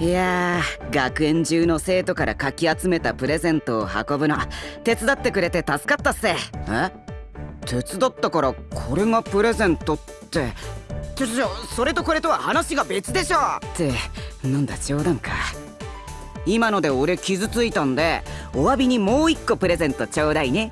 いやー学園中の生徒からかき集めたプレゼントを運ぶの。手伝ってくれて助かったっすえ？手伝ったからこれがプレゼントって。ちょちょそれとこれとは話が別でしょって。なんだ冗談か。今ので俺傷ついたんでお詫びにもう一個プレゼントちょうだいね。